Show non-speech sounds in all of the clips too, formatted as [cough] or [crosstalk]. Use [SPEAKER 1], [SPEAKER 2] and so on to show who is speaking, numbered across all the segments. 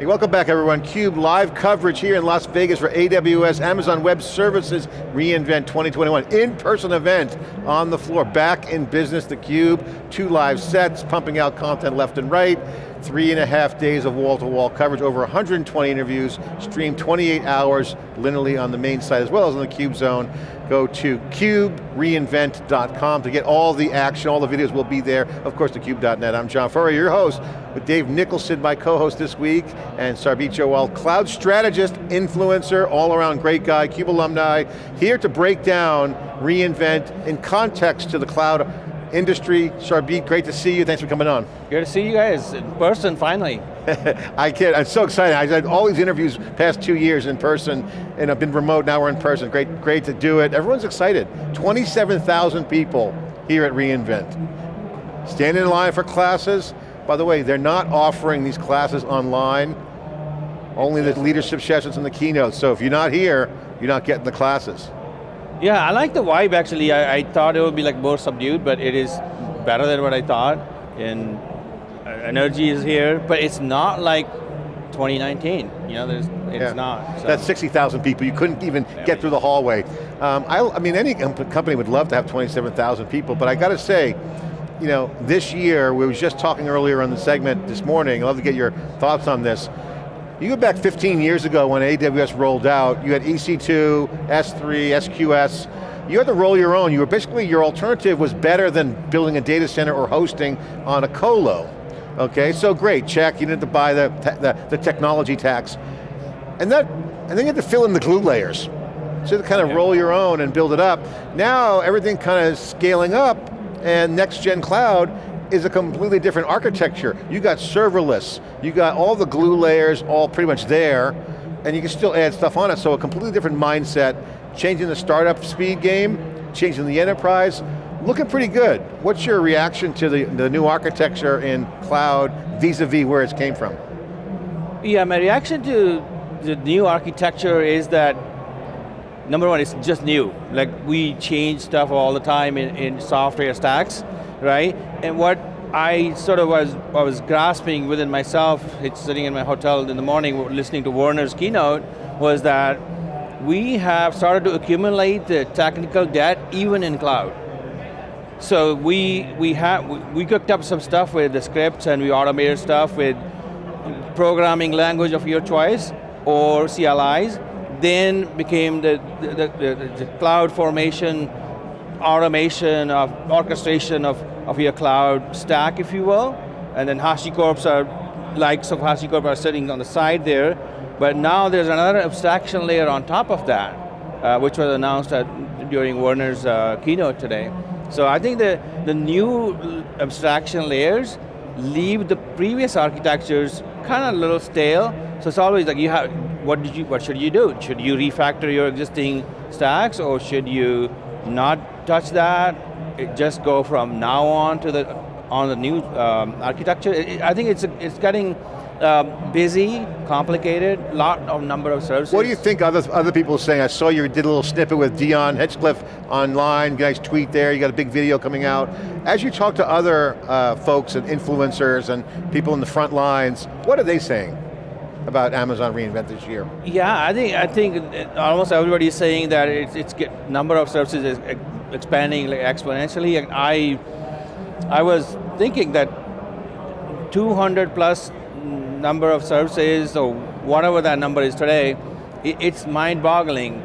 [SPEAKER 1] Hey, welcome back everyone. CUBE live coverage here in Las Vegas for AWS Amazon Web Services reInvent 2021. In-person event on the floor, back in business, theCUBE, two live sets, pumping out content left and right, three and a half days of wall-to-wall -wall coverage, over 120 interviews, streamed 28 hours linearly on the main site as well as on the CUBE zone. Go to cube-reinvent.com to get all the action, all the videos will be there. Of course, thecube.net. I'm John Furrier, your host, with Dave Nicholson, my co-host this week, and Sarbjeet Johal, cloud strategist, influencer, all around great guy, CUBE alumni, here to break down reInvent in context to the cloud industry. Sarbjeet, great to see you, thanks for coming on.
[SPEAKER 2] Good to see you guys in person, finally. [laughs]
[SPEAKER 1] I kid, I'm so excited. I had all these interviews past two years in person, and I've been remote, now we're in person. Great, great to do it. Everyone's excited. 27,000 people here at reInvent. Standing in line for classes. By the way, they're not offering these classes online, only the leadership sessions and the keynotes, so if you're not here, you're not getting the classes.
[SPEAKER 2] Yeah, I like the vibe actually. I, I thought it would be like more subdued, but it is better than what I thought. And uh, energy is here, but it's not like 2019. You know, there's, it's yeah. not.
[SPEAKER 1] So. That's 60,000 people. You couldn't even yeah, get through the hallway. Um, I, I, mean, any company would love to have 27,000 people, but I got to say, you know, this year, we was just talking earlier on the segment this morning, I'd love to get your thoughts on this. You go back 15 years ago when AWS rolled out, you had EC2, S3, SQS, you had to roll your own. You were basically, your alternative was better than building a data center or hosting on a colo. Okay, so great, check, you didn't have to buy the, the, the technology tax. And, that, and then you had to fill in the glue layers. So to kind of roll your own and build it up. Now everything kind of scaling up and next gen cloud is a completely different architecture. You got serverless, you got all the glue layers all pretty much there, and you can still add stuff on it, so a completely different mindset, changing the startup speed game, changing the enterprise, looking pretty good. What's your reaction to the, the new architecture in cloud vis-a-vis -vis where it came from?
[SPEAKER 2] Yeah, my reaction to the new architecture is that number one, it's just new. Like we change stuff all the time in, in software stacks right? And what I sort of was, I was grasping within myself, it's sitting in my hotel in the morning listening to Werner's keynote, was that we have started to accumulate the technical debt even in cloud. So we, we, have, we cooked up some stuff with the scripts and we automated stuff with programming language of your choice or CLIs, then became the, the, the, the CloudFormation, automation of orchestration of of your cloud stack, if you will. And then HashiCorps are, likes of HashiCorp are sitting on the side there. But now there's another abstraction layer on top of that, uh, which was announced at, during Werner's uh, keynote today. So I think the, the new abstraction layers leave the previous architectures kind of a little stale. So it's always like you have, what did you, what should you do? Should you refactor your existing stacks or should you not touch that? Just go from now on to the on the new um, architecture. It, I think it's it's getting um, busy, complicated, lot of number of services.
[SPEAKER 1] What do you think other, other people are saying? I saw you did a little snippet with Dion Hinchcliffe online, You guys tweet there, you got a big video coming out. As you talk to other uh, folks and influencers and people in the front lines, what are they saying? about Amazon reInvent this year?
[SPEAKER 2] Yeah, I think I think almost everybody is saying that it's, it's get, number of services is expanding like exponentially. I, I was thinking that 200 plus number of services, or whatever that number is today, it's mind-boggling.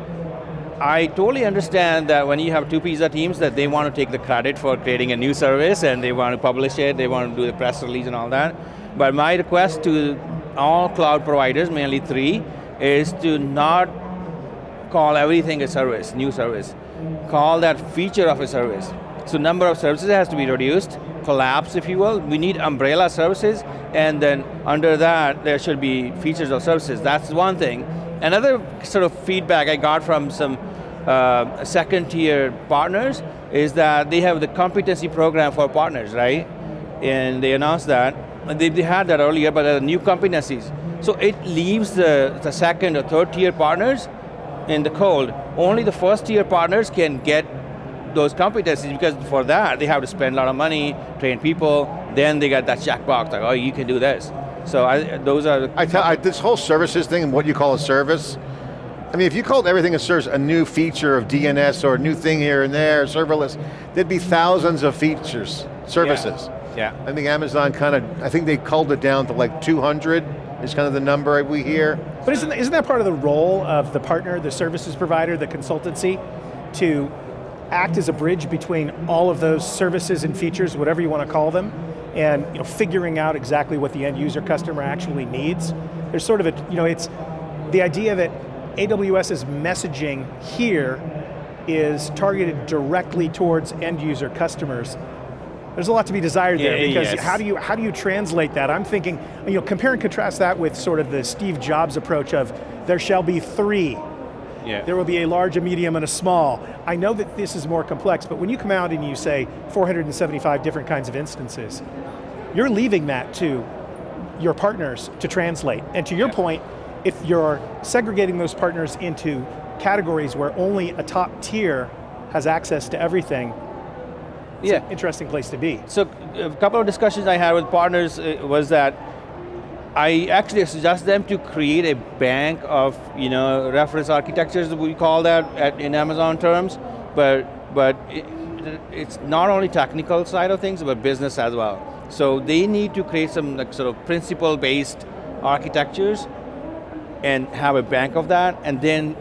[SPEAKER 2] I totally understand that when you have two pizza teams that they want to take the credit for creating a new service and they want to publish it, they want to do the press release and all that. But my request to all cloud providers, mainly three, is to not call everything a service, new service call that feature of a service. So number of services has to be reduced, collapse if you will. We need umbrella services and then under that there should be features of services. That's one thing. Another sort of feedback I got from some uh, second tier partners is that they have the competency program for partners, right? And they announced that. They, they had that earlier, but there are new competencies. So it leaves the, the second or third tier partners in the cold. Only the first tier partners can get those competencies because for that they have to spend a lot of money, train people, then they get that checkbox like, oh, you can do this. So I, those are.
[SPEAKER 1] I tell, I, this whole services thing and what you call a service, I mean, if you called everything a service a new feature of DNS or a new thing here and there, serverless, there'd be thousands of features, services.
[SPEAKER 2] Yeah.
[SPEAKER 1] I think Amazon kind of, I think they culled it down to like 200 is kind of the number we hear.
[SPEAKER 3] But isn't, isn't that part of the role of the partner, the services provider, the consultancy, to act as a bridge between all of those services and features, whatever you want to call them, and you know, figuring out exactly what the end user customer actually needs? There's sort of a, you know, it's the idea that AWS's messaging here is targeted directly towards end user customers. There's a lot to be desired there
[SPEAKER 2] Yeah,
[SPEAKER 3] because
[SPEAKER 2] yes.
[SPEAKER 3] how do you how do you translate that? I'm thinking, you know, compare and contrast that with sort of the Steve Jobs approach of there shall be three
[SPEAKER 2] Yeah.
[SPEAKER 3] there will be a large, a medium, and a small. I know that this is more complex, but when you come out and you say 475 different kinds of instances, you're leaving that to your partners to translate. And to your
[SPEAKER 2] Yeah.
[SPEAKER 3] point, if you're segregating those partners into categories where only a top tier has access to everything, it's
[SPEAKER 2] Yeah.
[SPEAKER 3] an interesting place to be.
[SPEAKER 2] So a couple of discussions I had with partners uh, was that I actually suggest them to create a bank of you know reference architectures we call that at, in Amazon terms, but but it, it's not only technical side of things but business as well. So they need to create some like sort of principle based architectures and have a bank of that and then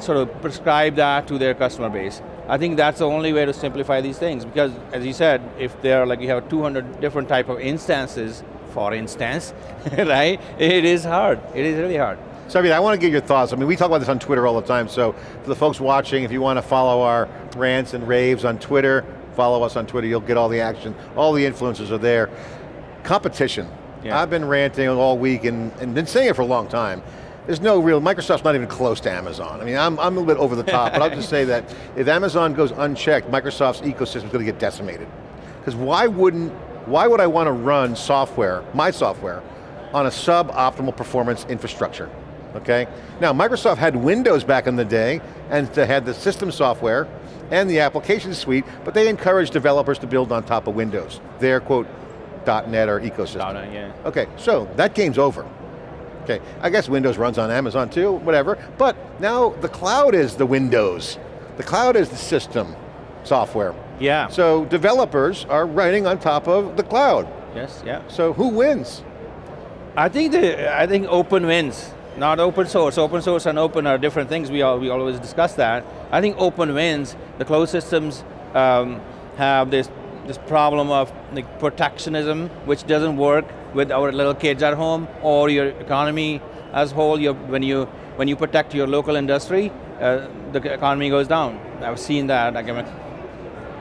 [SPEAKER 2] sort of prescribe that to their customer base. I think that's the only way to simplify these things because as you said, if they're like you have 200 different type of instances, for instance, [laughs] right? It is hard, it is really hard.
[SPEAKER 1] So I mean, I want to get your thoughts. I mean, we talk about this on Twitter all the time, so for the folks watching, if you want to follow our rants and raves on Twitter, follow us on Twitter, you'll get all the action. All the influencers are there. Competition.
[SPEAKER 2] Yeah.
[SPEAKER 1] I've been ranting all week and, and been saying it for a long time. There's no real, Microsoft's not even close to Amazon. I mean, I'm, I'm a little bit over the top, but I'll just say that [laughs] if Amazon goes unchecked, Microsoft's ecosystem is going to get decimated. Because why wouldn't, why would I want to run software, my software, on a suboptimal performance infrastructure? Okay? Now, Microsoft had Windows back in the day, and they had the system software and the application suite, but they encouraged developers to build on top of Windows, their quote, .NET or ecosystem.
[SPEAKER 2] .NET, yeah.
[SPEAKER 1] Okay, so that game's over. Okay, I guess Windows runs on Amazon too, whatever, but now the cloud is the Windows. The cloud is the system software.
[SPEAKER 2] Yeah.
[SPEAKER 1] So developers are writing on top of the cloud.
[SPEAKER 2] Yes, yeah.
[SPEAKER 1] So who wins?
[SPEAKER 2] I think the I think open wins, not open source. Open source and open are different things. We all we always discuss that. I think open wins. The closed systems um, have this this problem of like protectionism, which doesn't work with our little kids at home or your economy as whole. You when you when you protect your local industry, uh, the economy goes down. I've seen that. Like I'm an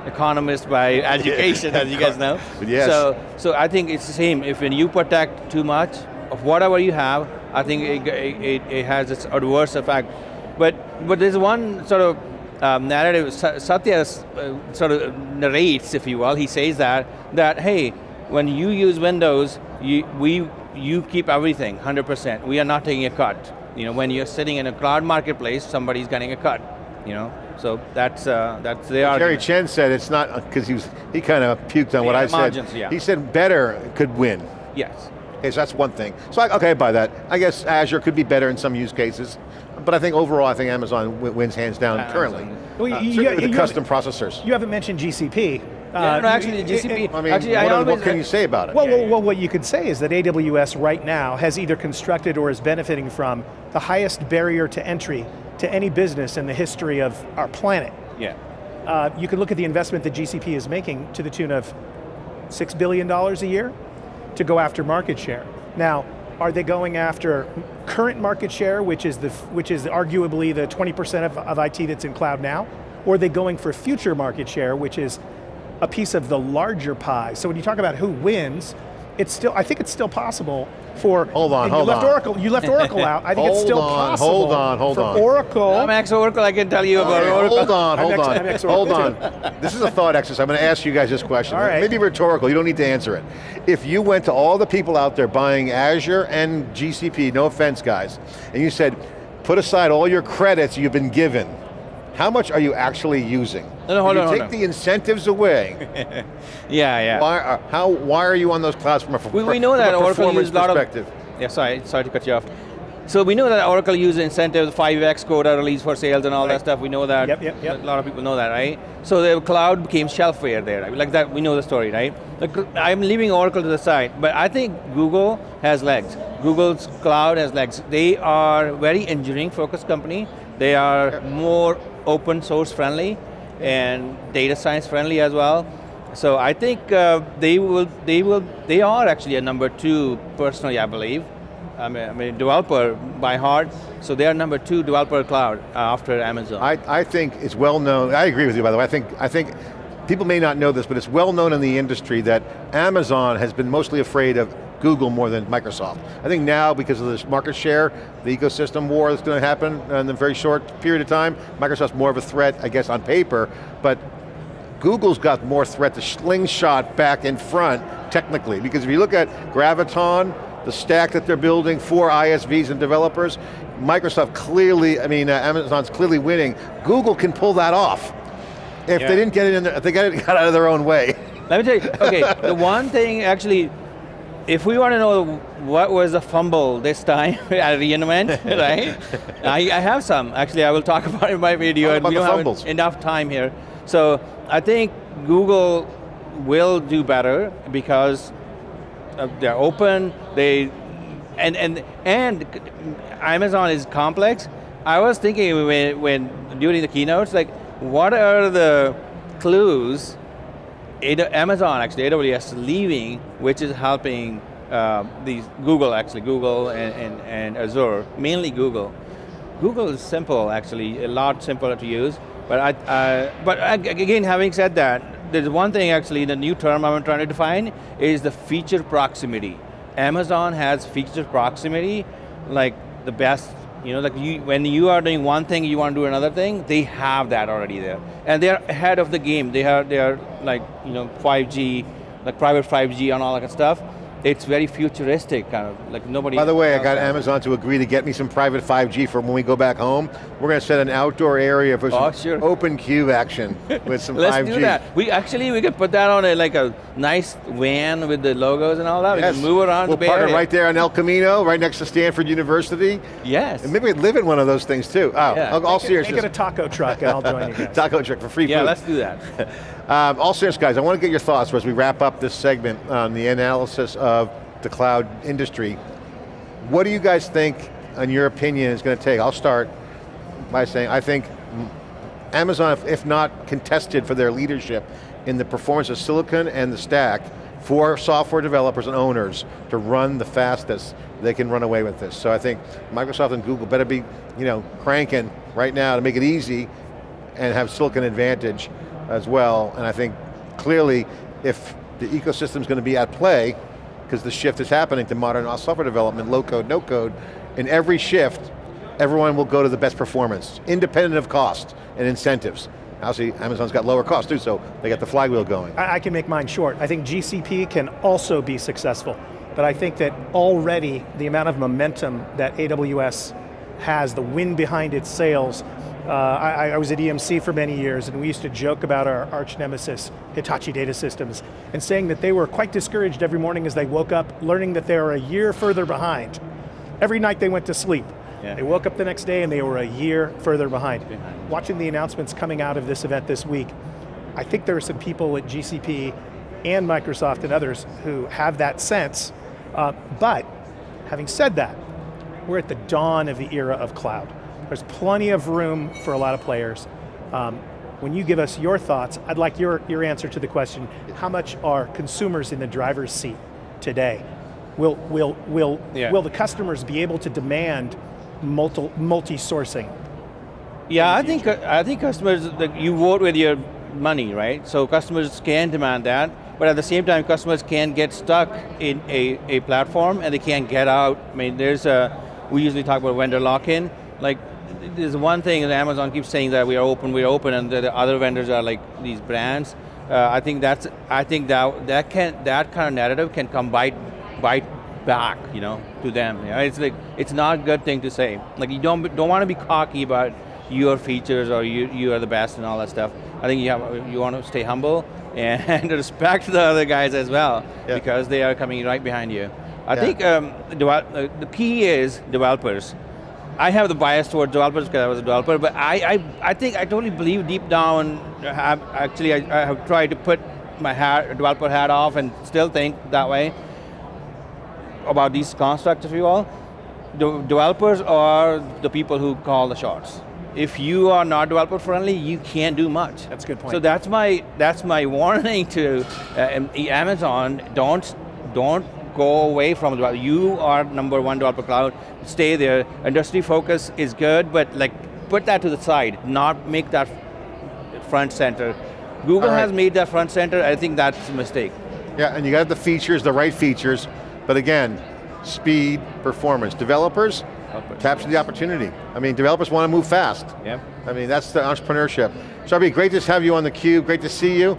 [SPEAKER 2] economist by education, as you guys know. [laughs]
[SPEAKER 1] Yes.
[SPEAKER 2] So so I think it's the same. If when you protect too much of whatever you have, I think it, it, it has its adverse effect. But but there's one sort of um, narrative Satya uh, sort of narrates, if you will. He says that that hey, when you use Windows, you we you keep everything 100%. We are not taking a cut. You know, when you're sitting in a cloud marketplace, somebody's getting a cut. You know, so that's uh, that's the
[SPEAKER 1] Jerry
[SPEAKER 2] argument.
[SPEAKER 1] Chen said it's not, because he was, he kind of puked on what
[SPEAKER 2] Yeah,
[SPEAKER 1] I said.
[SPEAKER 2] yeah.
[SPEAKER 1] He said better could win.
[SPEAKER 2] Yes.
[SPEAKER 1] Okay, so that's one thing. So I, okay, I buy that. I guess Azure could be better in some use cases, but I think overall, I think Amazon w- wins hands down
[SPEAKER 2] Amazon.
[SPEAKER 1] currently.
[SPEAKER 3] Well,
[SPEAKER 1] Uh,
[SPEAKER 3] you-
[SPEAKER 1] certainly
[SPEAKER 3] you-
[SPEAKER 1] with the
[SPEAKER 3] you
[SPEAKER 1] custom processors.
[SPEAKER 3] You haven't mentioned GCP.
[SPEAKER 2] Yeah, no,
[SPEAKER 3] Uh,
[SPEAKER 2] actually,
[SPEAKER 3] it-
[SPEAKER 2] GCP.
[SPEAKER 3] it-
[SPEAKER 1] I mean,
[SPEAKER 2] Actually,
[SPEAKER 1] what,
[SPEAKER 2] I
[SPEAKER 1] what can you say about it?
[SPEAKER 3] Well,
[SPEAKER 2] Yeah,
[SPEAKER 3] well,
[SPEAKER 2] yeah.
[SPEAKER 3] well, what you could say is that AWS right now has either constructed or is benefiting from the highest barrier to entry to any business in the history of our planet.
[SPEAKER 2] Yeah.
[SPEAKER 3] Uh, you can look at the investment that GCP is making to the tune of $6 billion a year to go after market share. Now, are they going after current market share, which is, the, which is arguably the 20% of, of IT that's in cloud now? Or are they going for future market share, which is a piece of the larger pie? So when you talk about who wins, it's still, I think it's still possible for,
[SPEAKER 1] Hold on, hold
[SPEAKER 3] you left
[SPEAKER 1] on.
[SPEAKER 3] Oracle, you left Oracle out, I think it's [laughs]
[SPEAKER 1] Hold
[SPEAKER 3] still
[SPEAKER 1] on,
[SPEAKER 3] possible
[SPEAKER 1] hold on, hold
[SPEAKER 3] for
[SPEAKER 1] on.
[SPEAKER 3] Oracle,
[SPEAKER 2] I'm ex-Oracle, I can tell you about
[SPEAKER 1] Okay,
[SPEAKER 2] Oracle.
[SPEAKER 1] hold on,
[SPEAKER 3] I'm
[SPEAKER 1] hold
[SPEAKER 3] ex-
[SPEAKER 1] on,
[SPEAKER 3] I'm ex-
[SPEAKER 1] hold
[SPEAKER 3] Oracle
[SPEAKER 1] on. This is a thought exercise. I'm going to ask you guys this question.
[SPEAKER 3] All right.
[SPEAKER 1] Maybe rhetorical, you don't need to answer it. If you went to all the people out there buying Azure and GCP, no offense guys, and you said, put aside all your credits you've been given, how much are you actually using?
[SPEAKER 2] No, no, hold on,
[SPEAKER 1] you
[SPEAKER 2] hold
[SPEAKER 1] take
[SPEAKER 2] on.
[SPEAKER 1] the incentives away, [laughs]
[SPEAKER 2] Yeah, yeah.
[SPEAKER 1] why, are, how, why are you on those clouds from a,
[SPEAKER 2] We, we know that Oracle
[SPEAKER 1] performance
[SPEAKER 2] uses a lot of.
[SPEAKER 1] perspective?
[SPEAKER 2] Yeah, sorry, sorry to cut you off. So we know that Oracle uses incentives, 5x quota release for sales and all
[SPEAKER 3] Right.
[SPEAKER 2] that stuff. We know that.
[SPEAKER 3] Yep, yep, yep.
[SPEAKER 2] A lot of people know that, right? So the cloud became shelfware there, right? like that. We know the story, right? Like, I'm leaving Oracle to the side, but I think Google has legs. Google's cloud has legs. They are very engineering focused company. They are more open source friendly and data science friendly as well. So I think uh, they will, they will, they are actually a number two personally, I believe. I mean, I'm a developer by heart, so they are number two developer cloud uh, after Amazon.
[SPEAKER 1] I, I think it's well known, I agree with you by the way, I think, I think people may not know this, but it's well known in the industry that Amazon has been mostly afraid of Google more than Microsoft. I think now, because of this market share, the ecosystem war that's going to happen in a very short period of time, Microsoft's more of a threat, I guess, on paper, but Google's got more threat to slingshot back in front, technically, because if you look at Graviton, the stack that they're building for ISVs and developers, Microsoft clearly, I mean, uh, Amazon's clearly winning. Google can pull that off. If
[SPEAKER 2] Yeah.
[SPEAKER 1] they didn't get it in there, if they got it [laughs] got out of their own way.
[SPEAKER 2] Let me tell you, okay, the one thing actually, if we want to know what was the fumble this time [laughs] at reInvent, [laughs] right? I, I have some, actually I will talk [laughs] about it in my video.
[SPEAKER 1] Talk
[SPEAKER 2] and
[SPEAKER 1] about
[SPEAKER 2] we don't have enough time here. So I think Google will do better because uh, they're open, they, and, and, and Amazon is complex. I was thinking when, when during the keynotes, like what are the clues Amazon actually, AWS leaving, which is helping uh, these Google actually, Google and, and, and Azure, mainly Google. Google is simple actually, a lot simpler to use. But I, uh, but again, having said that, there's one thing actually, the new term I'm trying to define is the feature proximity. Amazon has feature proximity, like the best you know, like you, when you are doing one thing, you want to do another thing, they have that already there. And they're ahead of the game. They are, they are like, you know, 5G, like private 5G and all that kind of stuff. It's very futuristic, kind of, like nobody
[SPEAKER 1] By the way, I got
[SPEAKER 2] has.
[SPEAKER 1] Amazon to agree to get me some private 5G for when we go back home. We're going to set an outdoor area for some
[SPEAKER 2] Oh, sure.
[SPEAKER 1] open cube action [laughs] with some
[SPEAKER 2] Let's
[SPEAKER 1] 5G.
[SPEAKER 2] do that. We actually, we can put that on a, like a nice van with the logos and all that. We
[SPEAKER 1] Yes.
[SPEAKER 2] can move around
[SPEAKER 1] We'll
[SPEAKER 2] the Bay
[SPEAKER 1] park it
[SPEAKER 2] Area.
[SPEAKER 1] right there on El Camino, right next to Stanford University.
[SPEAKER 2] Yes.
[SPEAKER 1] And maybe we'd live in one of those things too. Oh,
[SPEAKER 2] Yeah.
[SPEAKER 1] all, all
[SPEAKER 3] Make
[SPEAKER 1] seriousness.
[SPEAKER 3] make it a taco truck and I'll join you [laughs] guys.
[SPEAKER 1] Taco trick for free
[SPEAKER 2] yeah,
[SPEAKER 1] food.
[SPEAKER 2] let's do that. [laughs]
[SPEAKER 1] Um, all serious guys, I want to get your thoughts as we wrap up this segment on the analysis of the cloud industry. What do you guys think, in your opinion, is going to take? I'll start by saying, I think Amazon, if, not contested for their leadership in the performance of silicon and the stack for software developers and owners to run the fastest, they can run away with this. So I think Microsoft and Google better be you know, cranking right now to make it easy and have silicon advantage as well. And I think clearly if the ecosystem's going to be at play, because the shift is happening to modern software development, low code, no code, in every shift, everyone will go to the best performance, independent of cost and incentives. Obviously, Amazon's got lower costs too, so they got the flywheel going.
[SPEAKER 3] I, I can make mine short. I think GCP can also be successful, but I think that already the amount of momentum that AWS has, the wind behind its sails, I, I was at EMC for many years and we used to joke about our arch nemesis, Hitachi Data Systems, and saying that they were quite discouraged every morning as they woke up, learning that they were a year further behind. Every night they went to sleep.
[SPEAKER 2] Yeah.
[SPEAKER 3] They woke up the next day and they were a year further behind. Watching the announcements coming out of this event this week, I think there are some people at GCP and Microsoft and others who have that sense, uh, but having said that, we're at the dawn of the era of cloud. There's plenty of room for a lot of players. Um, when you give us your thoughts, I'd like your, your answer to the question, how much are consumers in the driver's seat today? Will, will, will,
[SPEAKER 2] Yeah.
[SPEAKER 3] will the customers be able to demand multi, multi-sourcing?
[SPEAKER 2] Yeah, I think, I think customers, like, you vote with your money, right? So customers can demand that, but at the same time, customers can get stuck in a, a platform and they can't get out. I mean, there's a, we usually talk about vendor lock-in, like, there's one thing that Amazon keeps saying that we are open, we are open, and the other vendors are like these brands. Uh, I think that's, I think that, that can, that kind of narrative can come bite, bite back, you know, to them. Yeah, It's like, it's not a good thing to say. Like you don't, don't want to be cocky about your features or you, you are the best and all that stuff. I think you, have, you want to stay humble [laughs] and respect the other guys as well
[SPEAKER 1] Yeah.
[SPEAKER 2] because they are coming right behind you. I
[SPEAKER 1] Yeah.
[SPEAKER 2] think um, uh, the key is developers. I have the bias towards developers because I was a developer, but I, I, I think I totally believe deep down, have, actually I, I have tried to put my hat, developer hat off and still think that way about these constructs, if you will. The developers are the people who call the shots. If you are not developer friendly, you can't do much.
[SPEAKER 3] That's a good point.
[SPEAKER 2] So that's my that's my [laughs] warning to uh, Amazon. Don't don't go away from the You are number one developer cloud. Stay there. Industry focus is good, but like put that to the side. Not make that front center. Google
[SPEAKER 1] right.
[SPEAKER 2] has made that front center. I think that's a mistake.
[SPEAKER 1] Yeah, and you got the features, the right features, but again, speed, performance. Developers, capture the opportunity. I mean, developers want to move fast.
[SPEAKER 2] Yeah.
[SPEAKER 1] I mean, that's the entrepreneurship. Sarbjeet, great to have you on theCUBE, great to see you.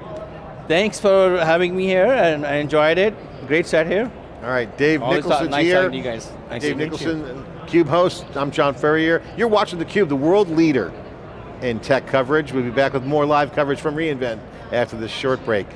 [SPEAKER 2] Thanks for having me here, and I enjoyed it. Great set here.
[SPEAKER 1] All right, Dave
[SPEAKER 2] Always
[SPEAKER 1] Nicholson's
[SPEAKER 2] nice
[SPEAKER 1] here.
[SPEAKER 2] you guys. Nice
[SPEAKER 1] Dave. Nicholson, CUBE host. I'm John Furrier. You're watching theCUBE, the world leader in tech coverage. We'll be back with more live coverage from reInvent after this short break.